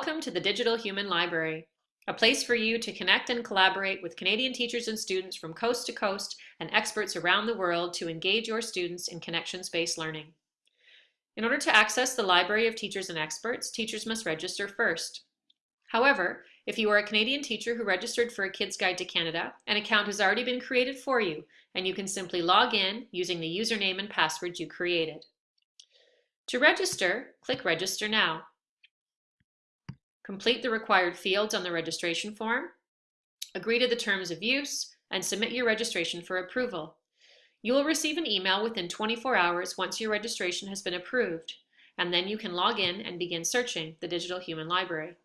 Welcome to the Digital Human Library, a place for you to connect and collaborate with Canadian teachers and students from coast to coast and experts around the world to engage your students in connections-based learning. In order to access the library of teachers and experts, teachers must register first. However, if you are a Canadian teacher who registered for a Kids Guide to Canada, an account has already been created for you, and you can simply log in using the username and password you created. To register, click Register Now. Complete the required fields on the registration form, agree to the terms of use, and submit your registration for approval. You will receive an email within 24 hours once your registration has been approved, and then you can log in and begin searching the Digital Human Library.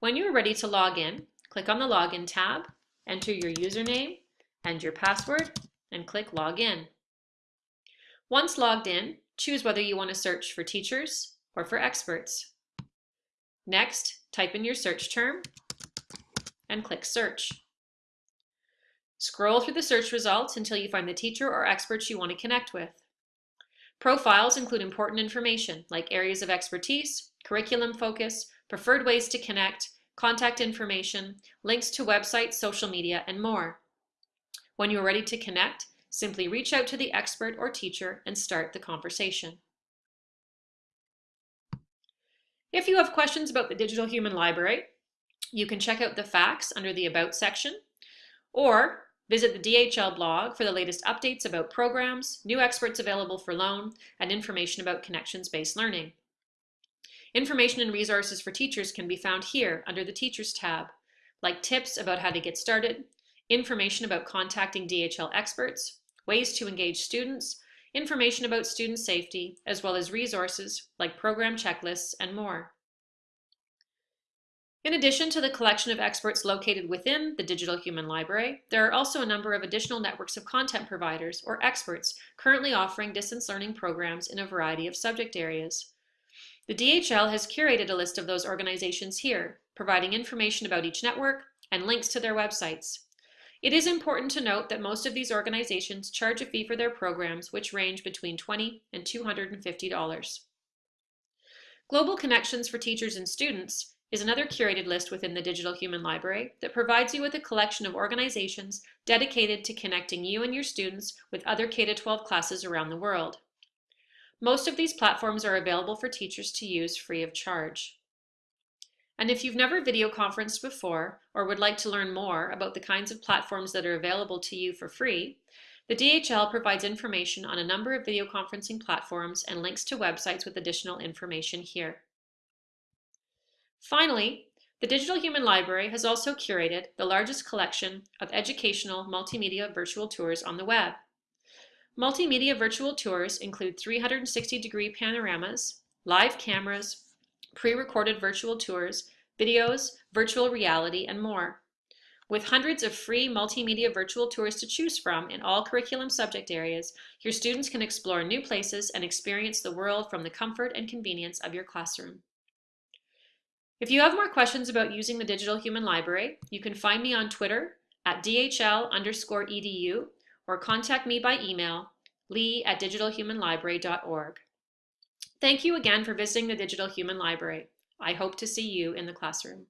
When you are ready to log in, click on the Login tab, enter your username and your password, and click Login. Once logged in, choose whether you want to search for teachers or for experts. Next, type in your search term and click Search. Scroll through the search results until you find the teacher or experts you want to connect with. Profiles include important information like areas of expertise, curriculum focus, preferred ways to connect, contact information, links to websites, social media, and more. When you are ready to connect, simply reach out to the expert or teacher and start the conversation. If you have questions about the Digital Human Library, you can check out the facts under the About section, or visit the DHL blog for the latest updates about programs, new experts available for loan, and information about connections-based learning. Information and resources for teachers can be found here under the Teachers tab, like tips about how to get started, information about contacting DHL experts, ways to engage students, information about student safety, as well as resources like program checklists and more. In addition to the collection of experts located within the Digital Human Library, there are also a number of additional networks of content providers or experts currently offering distance learning programs in a variety of subject areas. The DHL has curated a list of those organizations here, providing information about each network and links to their websites. It is important to note that most of these organizations charge a fee for their programs which range between 20 and $250. Global Connections for Teachers and Students is another curated list within the Digital Human Library that provides you with a collection of organizations dedicated to connecting you and your students with other K-12 classes around the world. Most of these platforms are available for teachers to use free of charge. And if you've never video conferenced before or would like to learn more about the kinds of platforms that are available to you for free, the DHL provides information on a number of video conferencing platforms and links to websites with additional information here. Finally, the Digital Human Library has also curated the largest collection of educational multimedia virtual tours on the web. Multimedia virtual tours include 360-degree panoramas, live cameras, pre-recorded virtual tours, videos, virtual reality, and more. With hundreds of free multimedia virtual tours to choose from in all curriculum subject areas, your students can explore new places and experience the world from the comfort and convenience of your classroom. If you have more questions about using the Digital Human Library, you can find me on Twitter at dhl underscore edu or contact me by email, lee at digitalhumanlibrary.org. Thank you again for visiting the Digital Human Library. I hope to see you in the classroom.